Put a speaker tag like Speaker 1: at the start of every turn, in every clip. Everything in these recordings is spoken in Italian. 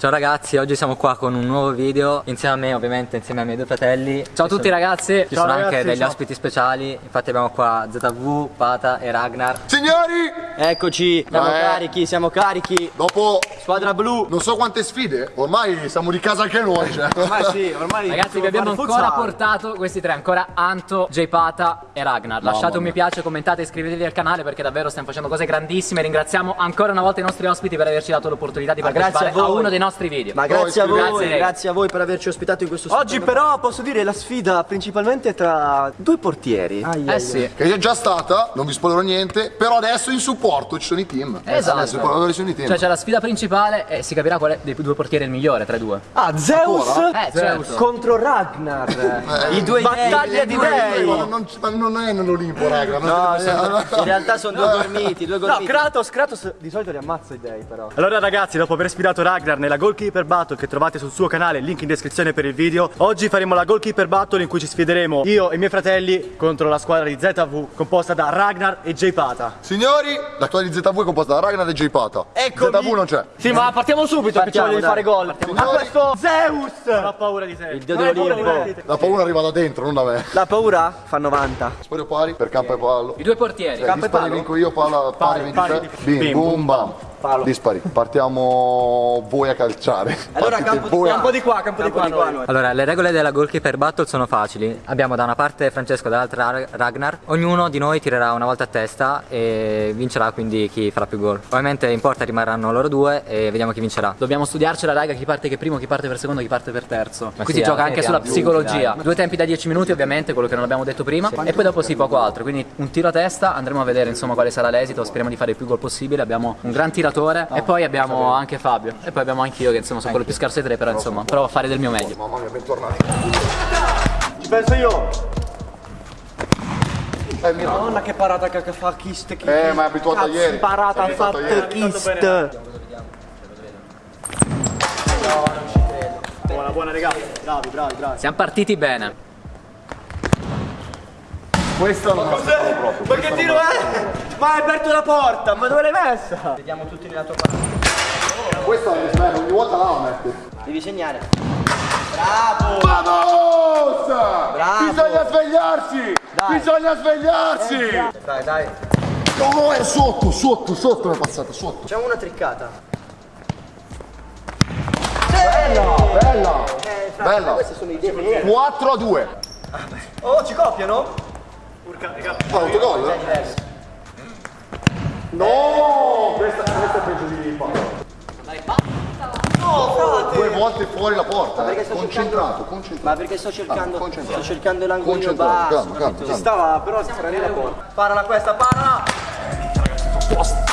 Speaker 1: Ciao ragazzi, oggi siamo qua con un nuovo video insieme a me ovviamente, insieme ai miei due fratelli
Speaker 2: Ciao a tutti
Speaker 1: sono,
Speaker 2: ragazzi
Speaker 1: Ci
Speaker 2: Ciao
Speaker 1: sono
Speaker 2: ragazzi,
Speaker 1: anche degli
Speaker 2: ciao.
Speaker 1: ospiti speciali Infatti abbiamo qua ZV, Pata e Ragnar
Speaker 3: Signori,
Speaker 2: Eccoci Siamo
Speaker 3: Eh.
Speaker 2: carichi, siamo carichi
Speaker 3: dopo
Speaker 2: Squadra blu
Speaker 3: non so quante sfide, ormai siamo di casa anche noi. Cioè.
Speaker 2: Ormai sì, ormai
Speaker 4: Ragazzi vi abbiamo ancora portato questi tre, ancora Anto, J Pata e Ragnar. Lasciate un mi piace, commentate, iscrivetevi al canale perché davvero stiamo facendo cose grandissime. Ringraziamo ancora una volta i nostri ospiti per averci dato l'opportunità di partecipare
Speaker 2: a
Speaker 4: a, uno dei nostri video.
Speaker 2: Ma grazie a voi,
Speaker 4: Grazie.
Speaker 2: grazie a voi per averci ospitato in questo
Speaker 5: Oggi
Speaker 2: stupendo-
Speaker 5: però posso dire la sfida principalmente tra due portieri.
Speaker 4: Eh sì.
Speaker 3: Che è già stata, non vi spoilerò niente, però adesso in supporto ci sono i team.
Speaker 4: Esatto.
Speaker 3: Adesso ci sono i team.
Speaker 4: Cioè c'è la sfida principale e si capirà qual è dei due portieri il migliore tra i due.
Speaker 5: Ah, Zeus
Speaker 4: Eh, certo.
Speaker 5: contro Ragnar.
Speaker 2: I due
Speaker 5: Battaglia di dei.
Speaker 3: non, non, ma non è nell'Olimpo, raga. non
Speaker 2: No, no, in realtà sono due gormiti, due
Speaker 5: No,
Speaker 2: gormiti
Speaker 5: Kratos, Kratos di solito li ammazza i dei però.
Speaker 6: Allora ragazzi, dopo aver sfidato Ragnar nella Goalkeeper Battle che trovate sul suo canale, link in descrizione per il video, oggi faremo la Goalkeeper Battle in cui ci sfideremo io e i miei fratelli contro la squadra di ZV composta da Ragnar e J Pata.
Speaker 3: Signori, la squadra di ZV è composta da Ragnar e J Pata.
Speaker 2: Eccomi.
Speaker 3: ZV non c'è.
Speaker 5: Sì, ma partiamo subito che ci voglio fare gol. Ma questo Zeus!
Speaker 6: Non ho paura di te.
Speaker 2: Il dio dell'Olimpo
Speaker 3: La paura arriva da dentro, non da me.
Speaker 5: La paura fa 90.
Speaker 3: Spoglio pari per campo e pallo.
Speaker 4: I due portieri.
Speaker 3: Eh, dispari vinco io, palla pari 23. Bim, boom, bam. Dispari. Partiamo voi a calciare.
Speaker 2: Allora, campo di
Speaker 3: voi a-
Speaker 5: Campo di qua, campo di qua. noi.
Speaker 2: noi.
Speaker 1: Allora, le regole della goalkeeper battle sono facili. Abbiamo da una parte Francesco e dall'altra Ra- Ragnar. Ognuno di noi tirerà una volta a testa e vincerà quindi chi farà più gol. Ovviamente in porta rimarranno loro due e vediamo chi vincerà.
Speaker 4: Dobbiamo studiarcela raga, chi parte che primo, chi parte per secondo, chi parte per terzo.
Speaker 1: Ma
Speaker 4: Qui
Speaker 1: sì,
Speaker 4: si gioca
Speaker 1: alla
Speaker 4: anche sulla psicologia.
Speaker 1: dai.
Speaker 4: Due tempi da 10 minuti ovviamente, quello che non abbiamo detto prima. E poi dopo sì, poco altro. Quindi un tiro a testa, andremo a vedere insomma quale sarà l'esito. Speriamo di fare il più gol possibile. Abbiamo un gran tiratore e poi abbiamo anche Fabio. E poi abbiamo anche io che insomma sono quello più scarso dei tre, però insomma provo a fare del mio meglio.
Speaker 3: Mamma mia, bentornati.
Speaker 5: Ci penso io.
Speaker 3: Eh.
Speaker 5: Madonna che parata che fa Kist.
Speaker 3: Eh, ma è abituato a ieri.
Speaker 5: Parata ha
Speaker 3: abituato a
Speaker 5: fatto
Speaker 3: ieri.
Speaker 5: Kist.
Speaker 6: Buona, buona raga. Bravi, bravi, bravi.
Speaker 4: Siamo partiti bene.
Speaker 3: Questo non lo sapevo proprio.
Speaker 5: Ma che tiro è? Ma hai aperto la porta, ma dove l'hai messa?
Speaker 2: Vediamo tutti nella tua parte
Speaker 3: Questo è sbaglio, ogni volta là lo metti.
Speaker 2: Devi segnare
Speaker 3: Vamos!
Speaker 2: Bravo!
Speaker 3: Bisogna svegliarsi!
Speaker 2: Dai.
Speaker 3: Bisogna svegliarsi!
Speaker 2: Dai dai
Speaker 3: No, è sotto, sotto, sotto è passata, sotto.
Speaker 2: Facciamo una triccata
Speaker 3: Bella!
Speaker 2: Eh, fra,
Speaker 3: Bella.
Speaker 2: Queste sono idee
Speaker 3: 4 a 2.
Speaker 5: Oh, ci copiano?
Speaker 3: Autogol? No! Questa, questa è peggio di Paolo.
Speaker 5: No, frate.
Speaker 3: Due volte fuori la porta. eh. Concentrato, concentrato.
Speaker 2: Ma perché sto cercando
Speaker 3: Ah.
Speaker 2: Sto cercando l'angolino basso
Speaker 3: calma, calma, calma.
Speaker 5: Stava però lì la porta. Parala questa, parala!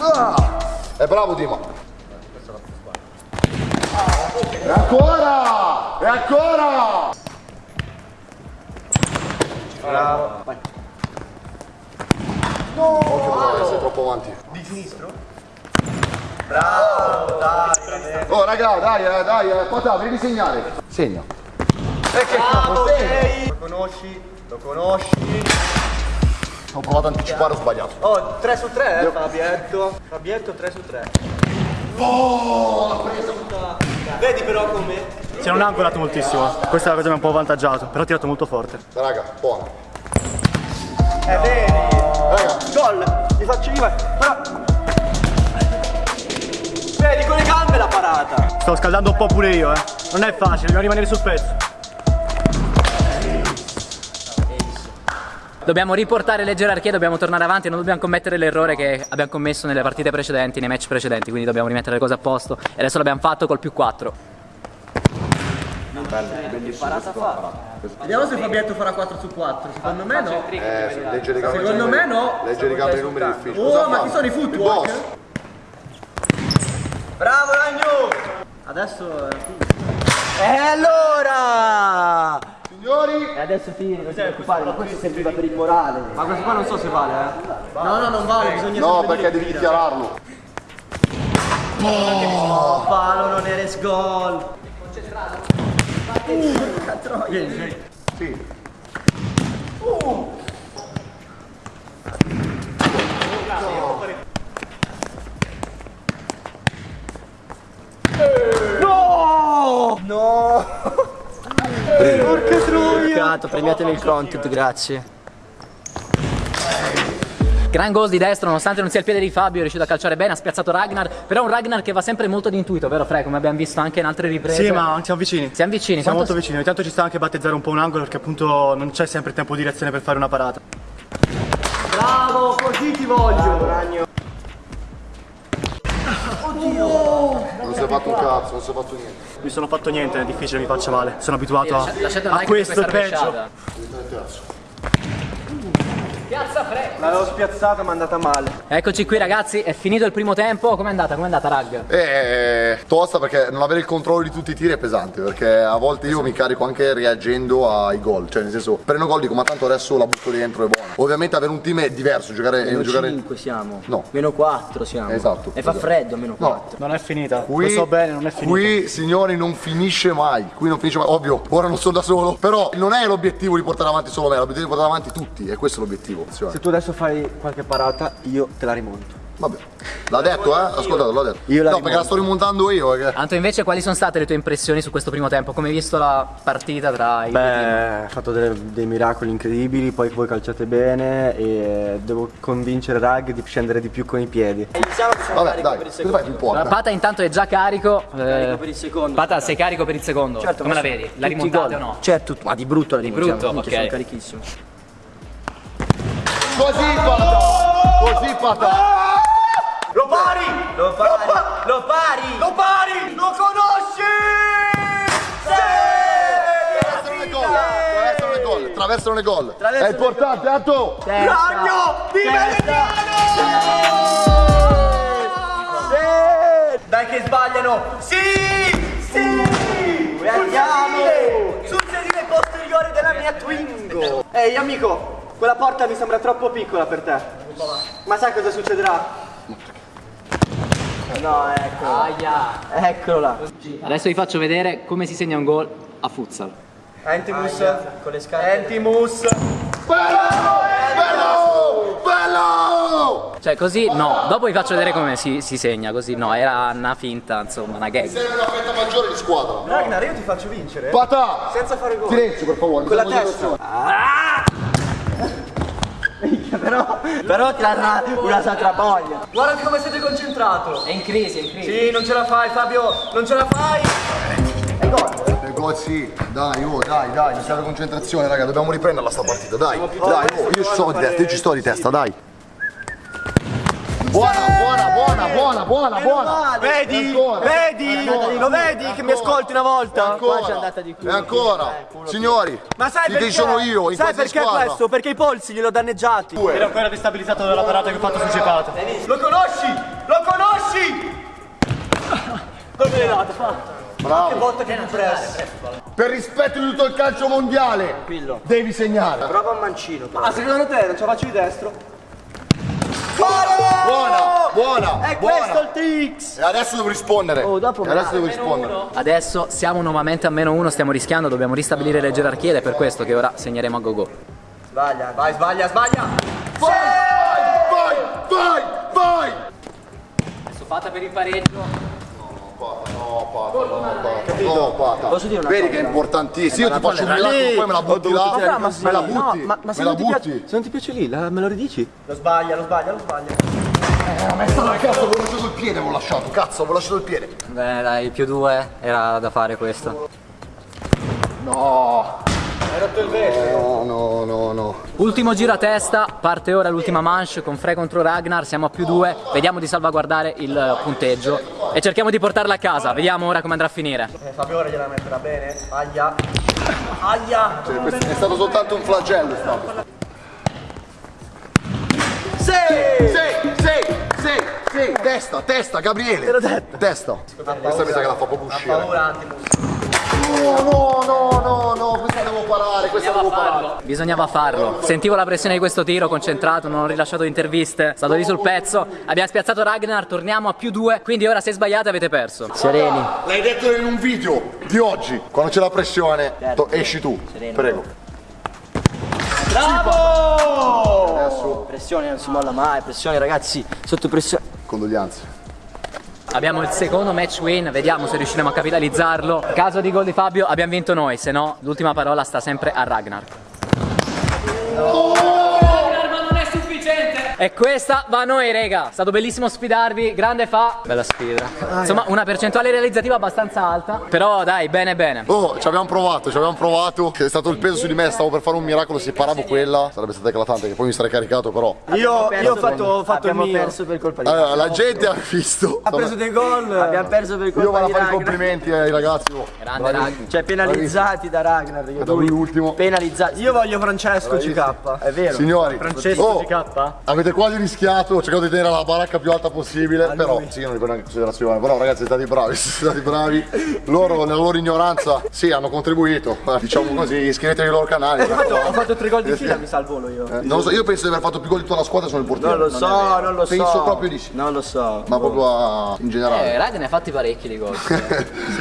Speaker 3: Ah! È bravo Dima. E ancora! E ancora! Bravo. Vai. No! Occhio, sei troppo avanti. Di sinistro? Bravo, dai. Oh raga, dai, eh, dai, eh, Pata, devi segnare. Segna. E che capo, segna.
Speaker 5: Lo conosci? Lo conosci?
Speaker 3: Ho provato a anticipare, ho sbagliato.
Speaker 5: Oh, 3 su 3 eh, Fabietto. Fabietto 3 su 3.
Speaker 3: Oh, l'ha presa.
Speaker 5: Vedi però come?
Speaker 6: Si non ha angolato moltissimo. Questa è la cosa che mi ha un po' avvantaggiato, però ha tirato molto forte.
Speaker 3: Raga, buona.
Speaker 5: Eh, vedi?
Speaker 3: Raga,
Speaker 5: Gol! Ti faccio io. Però... Vedi, con le gambe la parata.
Speaker 6: Sto scaldando un po' pure io, eh. Non è facile, dobbiamo rimanere sul pezzo.
Speaker 4: Dobbiamo riportare le gerarchie, dobbiamo tornare avanti non dobbiamo commettere l'errore che abbiamo commesso nelle partite precedenti, nei match precedenti, quindi dobbiamo rimettere le cose a posto e adesso l'abbiamo fatto col più 4.
Speaker 5: Vediamo se Fabietto farà 4 su 4. Secondo me no.
Speaker 3: eh, leggere i gambe.
Speaker 5: Secondo me no.
Speaker 3: Leggere i gambe i numeri difficili.
Speaker 5: Oh, ma chi sono i footwork? Bravo Ragno! Adesso E allora!
Speaker 3: Signori,
Speaker 2: E adesso tiri, non ti preoccupare, ma questo serviva per il morale
Speaker 5: Ma questo qua non so se vale, eh. No, no, non vale, bisogna
Speaker 3: no, perché devi dichiararlo.
Speaker 5: Oh, palo, non eres gol. Porca troia! Vieni, vieni.
Speaker 3: Sì. Uh.
Speaker 5: No! Porca troia!
Speaker 2: Premiato, premiatemi il content, grazie.
Speaker 4: Gran gol di destro, nonostante non sia il piede di Fabio, è riuscito a calciare bene, ha spiazzato Ragnar, però un Ragnar che va sempre molto di intuito, vero Fre? Come abbiamo visto anche in altre riprese.
Speaker 6: Sì, ma siamo vicini.
Speaker 4: Siamo vicini,
Speaker 6: Siamo molto vicini. Ogni tanto ci sta anche battezzare un po' un angolo perché appunto non c'è sempre tempo di reazione per fare una parata.
Speaker 5: Bravo, così ti voglio.
Speaker 3: Non si è fatto un cazzo, non si è fatto niente.
Speaker 6: Mi sono fatto niente, è difficile mi faccia male. Sono abituato a, a questo peggio.
Speaker 4: Piazza Fre!
Speaker 2: L'avevo spiazzata ma è andata male.
Speaker 4: Eccoci qui ragazzi, è finito il primo tempo, com'è andata? Com'è andata Rag?
Speaker 3: Eh, tosta perché non avere il controllo di tutti i tiri è pesante perché a volte io mi carico anche reagendo ai gol, cioè nel senso prendo gol dico ma tanto adesso la butto dentro è buona. Ovviamente avere un team è diverso, giocare,
Speaker 2: Meno
Speaker 3: giocare
Speaker 2: 5 siamo.
Speaker 3: No.
Speaker 2: Meno 4 siamo.
Speaker 3: Esatto,
Speaker 2: E fa
Speaker 3: esatto.
Speaker 2: freddo meno 4.
Speaker 6: Non è finita.
Speaker 3: Qui,
Speaker 6: Lo so bene, non è finita.
Speaker 3: Qui, signori, non finisce mai. Qui non finisce mai. Ovvio, ora non sono da solo. Però non è l'obiettivo di portare avanti solo me, l'obiettivo è di portare avanti tutti. E questo è l'obiettivo. Cioè,
Speaker 2: Se tu adesso fai qualche parata, io te la rimonto.
Speaker 3: Vabbè. L'ha detto, eh? Ascoltate, l'ha detto.
Speaker 2: Io la
Speaker 3: no, perché
Speaker 2: rimonto.
Speaker 3: la sto rimontando io. Perché...
Speaker 4: Anto invece quali sono state le tue impressioni su questo primo tempo? Come hai visto la partita tra i?
Speaker 2: Beh, ha fatto delle- dei miracoli incredibili, poi voi calciate bene e devo convincere Rag di scendere di più con i piedi.
Speaker 3: Vabbè, dai, cosa fai? Non importa.
Speaker 4: Pata intanto è già carico. eh,
Speaker 2: per il secondo.
Speaker 4: Pata sei carico per il secondo. Come la vedi? La rimontate o no?
Speaker 2: Certo, ma di brutto la rimontiamo.
Speaker 4: brutto,
Speaker 2: minchia,
Speaker 4: ok.
Speaker 2: Sono carichissimo.
Speaker 3: Così, pata! Così, pata!
Speaker 5: Lo pari! Lo pari! Lo pari! Lo pari! Lo conosci!
Speaker 3: Attraversano le gol! Attraversano le gol! Attraversano le gol! È importante, Atto!
Speaker 5: Ragno di Sì! Dai che sbagliano! Sì! Sì! Andiamo! Sul sedile posteriore della mia Twingo!
Speaker 2: Ehi amico, quella porta mi sembra troppo piccola per te. Ma sai cosa succederà? No, ecco.
Speaker 4: Aia.
Speaker 2: Eccolola.
Speaker 4: Adesso vi faccio vedere come si segna un gol a futsal.
Speaker 2: Entimus con le scarpe.
Speaker 5: Entimus!
Speaker 3: Bello! Bello! Bello!
Speaker 4: Cioè così no, dopo vi faccio vedere come si, si segna, così no, era una finta, insomma, una gag.
Speaker 3: Serve una fetta maggiore di squadra.
Speaker 5: Ragnar, io ti faccio vincere!
Speaker 3: Pata!
Speaker 5: Senza fare gol!
Speaker 3: Silenzio, per favore.
Speaker 2: Con la testa. Però, però ti danno una, satrapoglia.
Speaker 5: Guarda come siete concentrato!
Speaker 4: È in crisi, è in crisi.
Speaker 5: Sì, non ce la fai Fabio! Non ce la fai!
Speaker 3: Per gol sì, dai, oh, dai, dai, mi serve concentrazione, raga, dobbiamo riprenderla sta partita, dai. Dai, oh, io ci sto di testa, io ci sto di testa, dai. Buona, buona, buona, buona, buona, buona.
Speaker 5: Vedi?
Speaker 3: Ancora.
Speaker 5: Vedi?
Speaker 3: Ancora.
Speaker 5: Lo vedi che mi ascolti una volta?
Speaker 3: Ancora.
Speaker 2: Qua c'è andata di più.
Speaker 3: E ancora, signori,
Speaker 5: Ma sai perché?
Speaker 3: che sono io in
Speaker 5: Sai perché
Speaker 3: squadra?
Speaker 5: questo? Perché i polsi glielo danneggiati.
Speaker 6: Ero ancora destabilizzato dalla parata che ho fatto su Cepata.
Speaker 5: Lo conosci? Lo conosci? Come l'hai dato? Fa.
Speaker 3: Bravo.
Speaker 5: Che volta che mi preso.
Speaker 3: Per rispetto di tutto il calcio mondiale,
Speaker 2: Tranquillo.
Speaker 3: devi segnare.
Speaker 2: Prova un mancino.
Speaker 5: Ah, secondo te non ce la faccio di destro?
Speaker 3: Buona, buona,
Speaker 5: È
Speaker 3: buona.
Speaker 5: questo il Tix!
Speaker 3: E adesso devo rispondere.
Speaker 2: Oh, dopo
Speaker 3: e adesso devo rispondere.
Speaker 4: Adesso siamo nuovamente a meno uno, stiamo rischiando, dobbiamo ristabilire le gerarchie ed è per questo che ora segneremo a go-go.
Speaker 5: Sbaglia, vai, sbaglia, sbaglia!
Speaker 3: Vai, vai, vai, vai.
Speaker 4: Adesso fatta per il pareggio.
Speaker 3: No, Pata, no, Pata. No, Pata.
Speaker 2: Posso dire una
Speaker 3: Vedi
Speaker 2: cosa?
Speaker 3: che è importantissimo. Io ti faccio un miracolo, poi me la butti là.
Speaker 2: Ma, ma,
Speaker 3: Me la
Speaker 2: no,
Speaker 3: butti.
Speaker 2: ma, ma se,
Speaker 3: Me la
Speaker 2: non ti piace,
Speaker 3: butti.
Speaker 2: se non ti piace lì, la- me lo ridici?
Speaker 5: Lo sbaglia, lo sbaglia, lo sbaglia.
Speaker 3: Cazzo, avevo lasciato il piede, avevo lasciato. Cazzo, avevo lasciato il piede.
Speaker 1: Beh dai, più due era da fare questo.
Speaker 3: No. No, no, no, no.
Speaker 4: Ultimo giro a testa, parte ora l'ultima manche con Frey contro Ragnar, siamo a più due, vediamo di salvaguardare il punteggio e cerchiamo di portarla a casa, vediamo ora come andrà a finire.
Speaker 5: Eh, Fabio ora gliela metterà bene. Aia. Aia.
Speaker 3: Cioè, è stato soltanto un flagello, stato.
Speaker 5: Sì!
Speaker 3: Sì, sì, sì, sì. Testa, testa, Gabriele. Te l'ho detto. Testa. Questa mi sa che la fa proprio uscire.
Speaker 5: Paura Antimus.
Speaker 3: No, no, no, no, no, questa devo parare, questa devo parare.
Speaker 4: Bisognava farlo, sentivo la pressione di questo tiro, concentrato, non ho rilasciato interviste, stato lì sul pezzo, abbiamo spiazzato Ragnar, torniamo a più due, quindi ora se sbagliate avete perso.
Speaker 2: Sereni.
Speaker 3: L'hai detto in un video di oggi, quando c'è la pressione, to- esci tu. Prego.
Speaker 5: Bravo!
Speaker 3: Adesso,
Speaker 2: Pressione non si molla mai, pressione ragazzi, sotto pressione.
Speaker 3: condoglianze.
Speaker 4: Abbiamo il secondo match win, vediamo se riusciremo a capitalizzarlo. Caso di gol di Fabio abbiamo vinto noi, se no l'ultima parola sta sempre a Ragnar. Ragnar, E questa va a noi, rega. È stato bellissimo sfidarvi, grande fa. Bella sfida. Insomma, una percentuale realizzativa abbastanza alta. Però dai, bene bene.
Speaker 3: Oh, ci abbiamo provato, ci abbiamo provato. È stato il peso su di me, stavo per fare un miracolo, se paravo quella sarebbe stata eclatante, che poi mi sarei caricato però.
Speaker 2: Io, io ho fatto, ho fatto il
Speaker 7: Abbiamo
Speaker 2: mio.
Speaker 7: perso per colpa di
Speaker 3: Allora, la gente ha visto.
Speaker 2: Ha preso dei gol.
Speaker 7: Abbiamo perso per
Speaker 3: Io
Speaker 7: colpa
Speaker 3: vado a
Speaker 7: di
Speaker 3: fare i complimenti ai ragazzi. oh.
Speaker 4: Grande Ragnar.
Speaker 7: Cioè penalizzati da Ragnar. Io
Speaker 3: Da lui l'ultimo.
Speaker 7: penalizzati.
Speaker 2: Io voglio Francesco CK.
Speaker 7: È vero.
Speaker 3: Signori,
Speaker 6: Francesco
Speaker 3: oh,
Speaker 6: CK?
Speaker 3: Avete quasi rischiato, ho cercato di tenere la baracca più alta possibile, però sì, io non li prendo in considerazione. Però ragazzi, siete stati bravi, siete stati bravi. Loro nella loro ignoranza, sì, hanno contribuito. Eh, Diciamo così, iscrivetevi ai loro canali.
Speaker 2: Ho fatto tre gol di fila, mi sa il volo io.
Speaker 3: Eh, non lo so, io penso di aver fatto più gol di tutta la squadra sono il portiere.
Speaker 7: Non lo so, non lo so.
Speaker 3: Penso proprio di sì.
Speaker 7: Non lo so.
Speaker 3: Ma proprio a- in
Speaker 4: Eh,
Speaker 3: generale.
Speaker 4: Ragnar ne ha fatti parecchi di gol.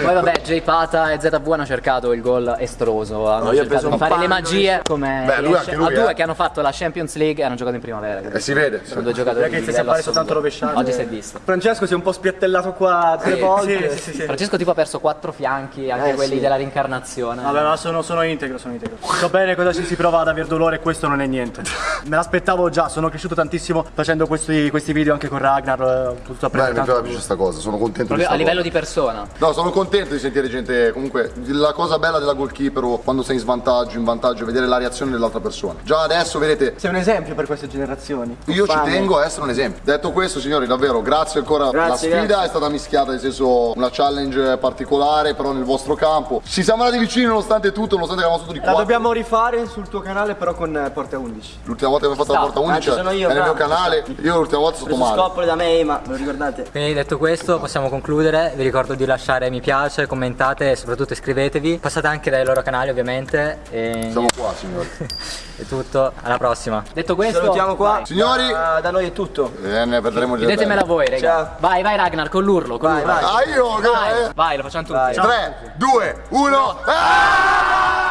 Speaker 4: Poi vabbè, J Pata e ZV hanno cercato il gol estroso. Hanno
Speaker 7: ho
Speaker 4: cercato
Speaker 7: preso
Speaker 4: di fare le magie come
Speaker 3: Beh, lui anche lui,
Speaker 4: a due
Speaker 3: eh.
Speaker 4: che hanno fatto la Champions League e hanno giocato in primavera. quindi
Speaker 3: E si vede.
Speaker 4: Sono due giocatori
Speaker 6: Perché
Speaker 4: di
Speaker 6: ti
Speaker 4: livello
Speaker 6: fare soltanto rovesciate.
Speaker 4: Oggi si è visto.
Speaker 2: Francesco si è un po' spiattellato qua tre volte.
Speaker 6: Sì, sì, sì, sì.
Speaker 4: Francesco tipo ha perso quattro fianchi, anche
Speaker 7: Eh,
Speaker 4: quelli
Speaker 7: sì.
Speaker 4: della rincarnazione.
Speaker 6: Vabbè, ma sono, sono integro, sono integro. So bene cosa ci si prova ad aver dolore questo non è niente. Me l'aspettavo già, sono cresciuto tantissimo facendo questi, questi video anche con Ragnar, eh, potuto
Speaker 3: Beh, mi piace questa cosa, sono contento di
Speaker 4: Proprio a
Speaker 3: sta
Speaker 4: livello
Speaker 3: cosa.
Speaker 4: di persona.
Speaker 3: No, sono contento di sentire gente. Comunque, la cosa bella della goalkeeper o quando sei in svantaggio, in vantaggio, è vedere la reazione dell'altra persona. Già adesso, vedete,
Speaker 2: Sei un esempio per queste generazioni.
Speaker 3: Io ci tengo a essere un esempio. Detto questo, signori, davvero, grazie ancora.
Speaker 7: Grazie,
Speaker 3: la sfida
Speaker 7: grazie.
Speaker 3: è stata mischiata, nel senso, una challenge particolare, però nel vostro campo. Ci siamo andati vicini nonostante tutto, nonostante che avevamo tutto di
Speaker 2: La
Speaker 3: qua.
Speaker 2: dobbiamo rifare sul tuo canale però con eh, Porta 11.
Speaker 3: L'ultima volta che abbiamo fatto la porta 11
Speaker 7: anche sono io,
Speaker 3: è nel mio canale. Io l'ultima volta sono
Speaker 7: Preso
Speaker 3: stato male.
Speaker 7: scoppole da me, ma lo ricordate?
Speaker 1: Quindi detto questo possiamo concludere, vi ricordo di lasciare mi piace, commentate e soprattutto iscrivetevi, passate anche dai loro canali ovviamente e
Speaker 3: Siamo qua, signori.
Speaker 1: è tutto, alla prossima.
Speaker 4: Detto questo,
Speaker 7: Salutiamo qua.
Speaker 3: Signori,
Speaker 7: Ah, da noi è tutto.
Speaker 3: eh, ne vedremo di
Speaker 4: chiudetemela voi, raga.
Speaker 7: Ciao.
Speaker 4: Vai, vai Ragnar, con l'urlo, con
Speaker 7: Vai,
Speaker 4: l'urlo.
Speaker 7: vai.
Speaker 3: Ah, io,
Speaker 4: Vai,
Speaker 3: eh.
Speaker 4: vai, lo facciamo tutti.
Speaker 7: Vai.
Speaker 3: 3, 2, 1. Ah!